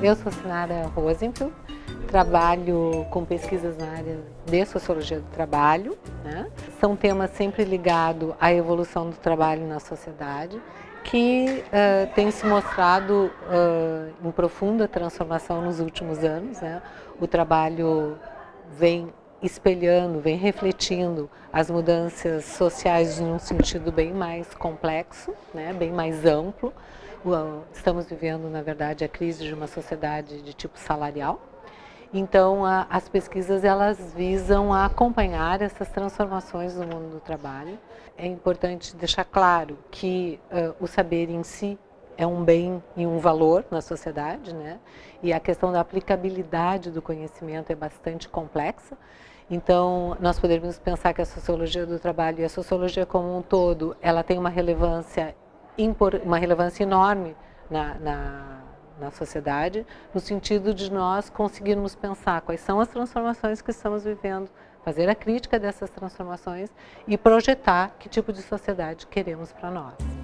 Eu sou Sinara Rosenfeld, trabalho com pesquisas na área de Sociologia do Trabalho. Né? São temas sempre ligados à evolução do trabalho na sociedade, que uh, tem se mostrado uh, em profunda transformação nos últimos anos. Né? O trabalho vem espelhando, vem refletindo as mudanças sociais num sentido bem mais complexo, né? bem mais amplo. Estamos vivendo, na verdade, a crise de uma sociedade de tipo salarial. Então, a, as pesquisas elas visam acompanhar essas transformações no mundo do trabalho. É importante deixar claro que uh, o saber em si é um bem e um valor na sociedade, né? E a questão da aplicabilidade do conhecimento é bastante complexa. Então, nós poderíamos pensar que a sociologia do trabalho e a sociologia como um todo, ela tem uma relevância uma relevância enorme na, na, na sociedade, no sentido de nós conseguirmos pensar quais são as transformações que estamos vivendo, fazer a crítica dessas transformações e projetar que tipo de sociedade queremos para nós.